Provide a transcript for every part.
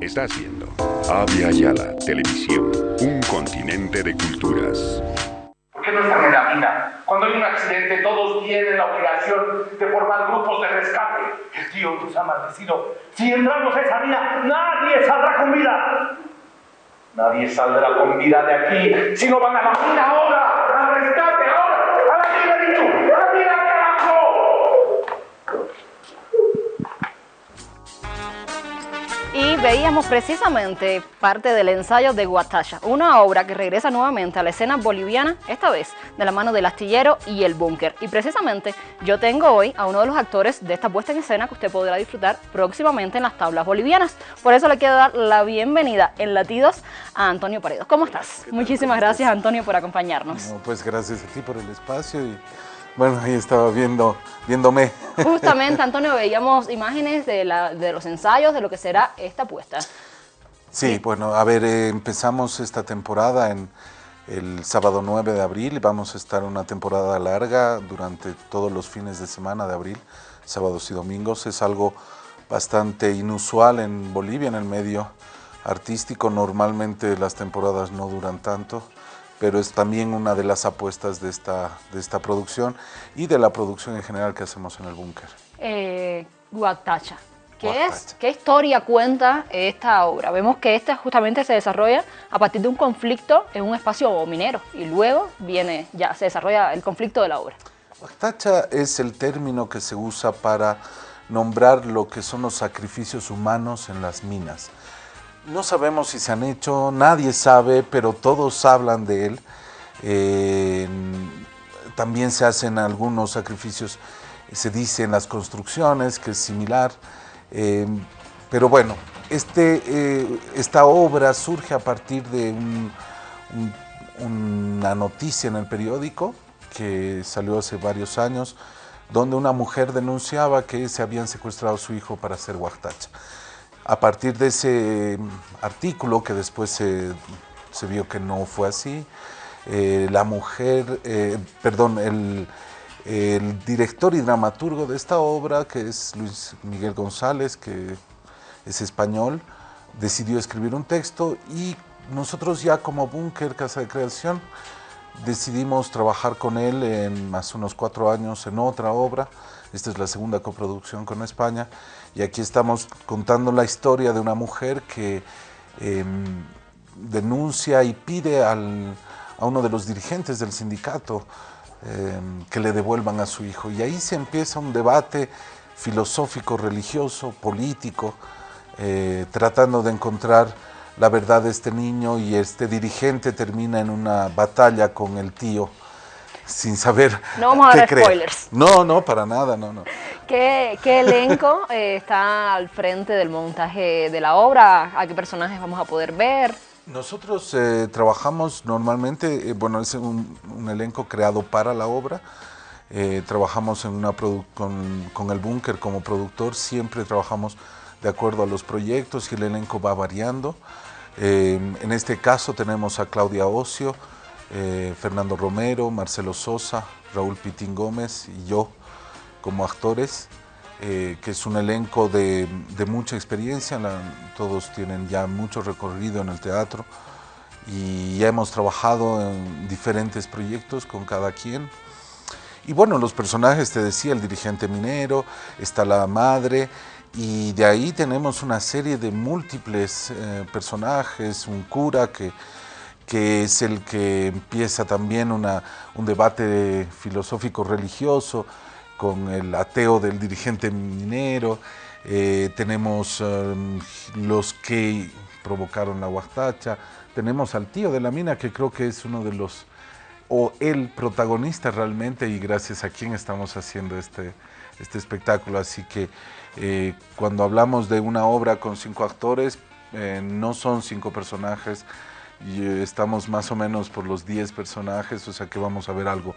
Está haciendo Avia Yala Televisión, un continente de culturas. ¿Por qué no están en la mina? Cuando hay un accidente, todos tienen la obligación de formar grupos de rescate. El tío nos ha maldecido. Si entramos a esa mina, nadie saldrá con vida. Nadie saldrá con vida de aquí si no van a la mina ahora, al rescate Veíamos precisamente parte del ensayo de Guatacha, una obra que regresa nuevamente a la escena boliviana, esta vez de la mano del astillero y el búnker. Y precisamente yo tengo hoy a uno de los actores de esta puesta en escena que usted podrá disfrutar próximamente en las tablas bolivianas. Por eso le quiero dar la bienvenida en Latidos a Antonio Paredes. ¿Cómo estás? Muchísimas gracias Antonio por acompañarnos. No, pues gracias a ti por el espacio y bueno, ahí estaba viendo, viéndome. Justamente, Antonio, veíamos imágenes de, la, de los ensayos de lo que será esta puesta. Sí, bueno, a ver, eh, empezamos esta temporada en el sábado 9 de abril. Vamos a estar una temporada larga durante todos los fines de semana de abril, sábados y domingos. Es algo bastante inusual en Bolivia, en el medio artístico. Normalmente las temporadas no duran tanto pero es también una de las apuestas de esta, de esta producción y de la producción en general que hacemos en el búnker. Eh, Guatacha. ¿Qué, es, ¿Qué historia cuenta esta obra? Vemos que esta justamente se desarrolla a partir de un conflicto en un espacio minero y luego viene, ya se desarrolla el conflicto de la obra. Guatacha es el término que se usa para nombrar lo que son los sacrificios humanos en las minas. No sabemos si se han hecho, nadie sabe, pero todos hablan de él. Eh, también se hacen algunos sacrificios, se dice en las construcciones, que es similar. Eh, pero bueno, este, eh, esta obra surge a partir de un, un, una noticia en el periódico que salió hace varios años, donde una mujer denunciaba que se habían secuestrado a su hijo para hacer huactacha. A partir de ese artículo, que después se, se vio que no fue así, eh, la mujer, eh, perdón, el, el, director y dramaturgo de esta obra, que es Luis Miguel González, que es español, decidió escribir un texto y nosotros ya como Búnker Casa de Creación decidimos trabajar con él en más unos cuatro años en otra obra. Esta es la segunda coproducción con España y aquí estamos contando la historia de una mujer que eh, denuncia y pide al, a uno de los dirigentes del sindicato eh, que le devuelvan a su hijo. Y ahí se empieza un debate filosófico, religioso, político, eh, tratando de encontrar la verdad de este niño y este dirigente termina en una batalla con el tío sin saber No vamos a qué dar cree. spoilers. No, no, para nada, no, no. ¿Qué, qué elenco eh, está al frente del montaje de la obra? ¿A qué personajes vamos a poder ver? Nosotros eh, trabajamos normalmente, eh, bueno, es un, un, elenco creado para la obra. Trabajamos en una con, con, el búnker como productor, siempre trabajamos de acuerdo a los proyectos y el elenco va variando. Eh, en este caso tenemos a Claudia Ocio, eh, Fernando Romero, Marcelo Sosa, Raúl Pitín Gómez y yo como actores, eh, que es un elenco de, mucha experiencia, todos tienen ya mucho recorrido en el teatro y ya hemos trabajado en diferentes proyectos con cada quien. Y bueno, los personajes, te decía, el dirigente minero, está la madre, y de ahí tenemos una serie de múltiples eh, personajes, un cura que, que es el que empieza también una, un debate filosófico religioso con el ateo del dirigente minero, eh, tenemos um, los que provocaron la huastacha, tenemos al tío de la mina que creo que es uno de los, o el protagonista realmente y gracias a quien estamos haciendo este, este espectáculo, así que eh, cuando hablamos de una obra con cinco actores, eh, no son cinco personajes, y eh, estamos más o menos por los 10 personajes, o sea que vamos a ver algo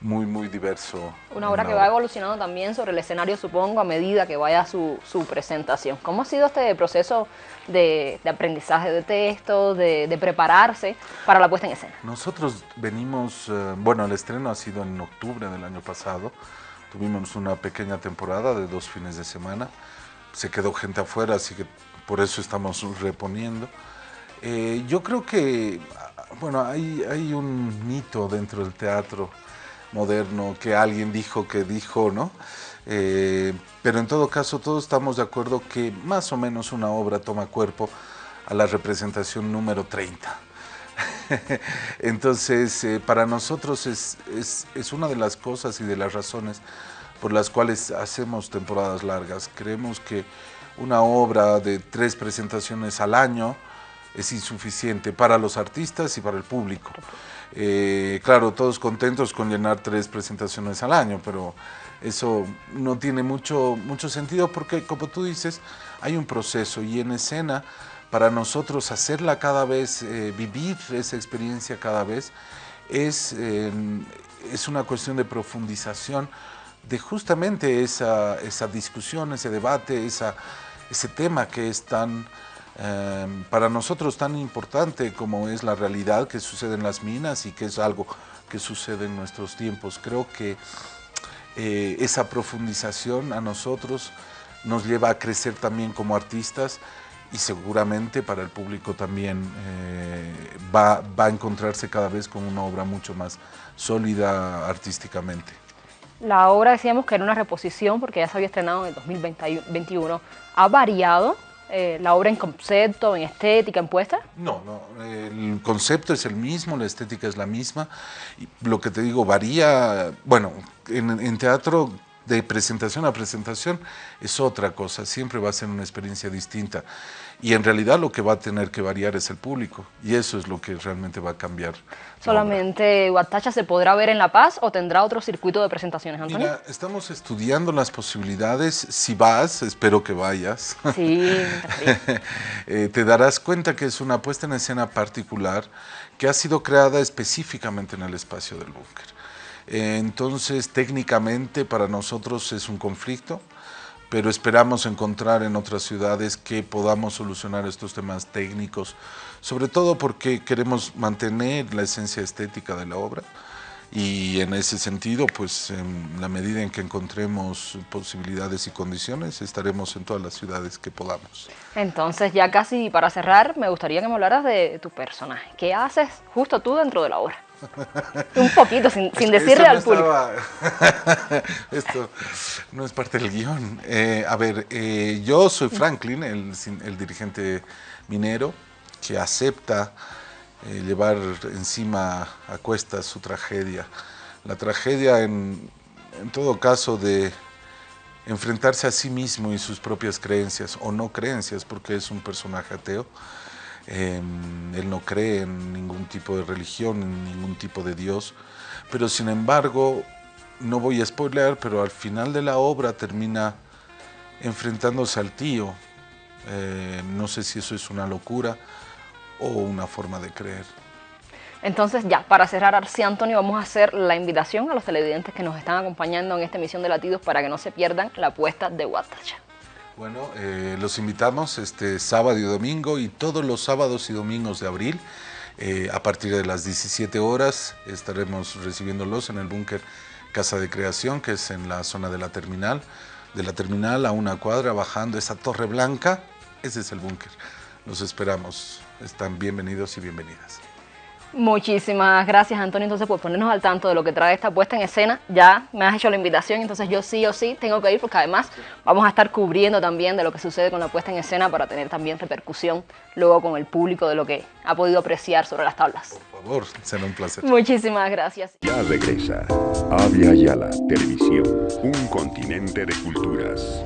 muy, muy diverso. Una obra que va evolucionando también sobre el escenario, supongo, a medida que vaya su, su presentación. ¿Cómo ha sido este proceso de, de aprendizaje de texto, de, de, prepararse para la puesta en escena? Nosotros venimos, eh, bueno, el estreno ha sido en octubre del año pasado, tuvimos una pequeña temporada de dos fines de semana, se quedó gente afuera, así que por eso estamos reponiendo. Eh, yo creo que, bueno, hay, hay un mito dentro del teatro moderno que alguien dijo que dijo, ¿no? Eh, pero en todo caso todos estamos de acuerdo que más o menos una obra toma cuerpo a la representación número 30. Entonces, eh, para nosotros es, es, una de las cosas y de las razones por las cuales hacemos temporadas largas. Creemos que una obra de tres presentaciones al año es insuficiente para los artistas y para el público. Eh, claro, todos contentos con llenar tres presentaciones al año, pero eso no tiene mucho, mucho sentido porque, como tú dices, hay un proceso y en escena, para nosotros hacerla cada vez, eh, vivir esa experiencia cada vez, es, es una cuestión de profundización de justamente esa, esa discusión, ese debate, esa, ese tema que es tan, em, para nosotros tan importante como es la realidad que sucede en las minas y que es algo que sucede en nuestros tiempos. Creo que eh, esa profundización a nosotros nos lleva a crecer también como artistas y seguramente para el público también eh, va, va, a encontrarse cada vez con una obra mucho más sólida artísticamente. La obra decíamos que era una reposición porque ya se había estrenado en el 2021. ¿Ha variado eh, la obra en concepto, en estética, en puesta? No, no, el concepto es el mismo, la estética es la misma. Y lo que te digo, varía, bueno, en teatro de presentación a presentación es otra cosa, siempre va a ser una experiencia distinta. Y en realidad lo que va a tener que variar es el público, y eso es lo que realmente va a cambiar. ¿Solamente Guatacha se podrá ver en La Paz o tendrá otro circuito de presentaciones, Antonio? Mira, estamos estudiando las posibilidades, si vas, espero que vayas. Sí, eh, te darás cuenta que es una puesta en escena particular que ha sido creada específicamente en el espacio del búnker. Entonces, técnicamente para nosotros es un conflicto, pero esperamos encontrar en otras ciudades que podamos solucionar estos temas técnicos, sobre todo porque queremos mantener la esencia estética de la obra y en ese sentido, pues en la medida en que encontremos posibilidades y condiciones, estaremos en todas las ciudades que podamos. Entonces, ya casi para cerrar, me gustaría que me hablaras de tu personaje. ¿Qué haces justo tú dentro de la obra? Un poquito, sin, decirle al público. Esto no es parte del guion. Eh, a ver, eh, yo soy Franklin, el, dirigente minero, que acepta eh, llevar encima a cuestas su tragedia. La tragedia, en, en todo caso, de enfrentarse a sí mismo y sus propias creencias, o no creencias, porque es un personaje ateo, Em, él no cree en ningún tipo de religión, en ningún tipo de Dios, pero sin embargo, no voy a spoiler, pero al final de la obra termina enfrentándose al tío. Eh, no sé si eso es una locura o una forma de creer. Entonces ya, para cerrar, Arci Antonio, vamos a hacer la invitación a los televidentes que nos están acompañando en esta emisión de Latidos para que no se pierdan la apuesta de Guatacha. Bueno, eh, los invitamos este sábado y domingo y todos los sábados y domingos de abril. Eh, a partir de las 17 horas estaremos recibiéndolos en el búnker Casa de Creación, que es en la zona de la terminal. De la terminal a una cuadra, bajando esa torre blanca, ese es el búnker. Los esperamos. Están bienvenidos y bienvenidas. Muchísimas gracias Antonio entonces por ponernos al tanto de lo que trae esta puesta en escena. Ya me has hecho la invitación, entonces yo sí o sí tengo que ir porque además vamos a estar cubriendo también de lo que sucede con la puesta en escena para tener también repercusión luego con el público de lo que ha podido apreciar sobre las tablas. Por favor, será un placer. Muchísimas gracias. Ya regresa Avia Yala Televisión, un continente de culturas.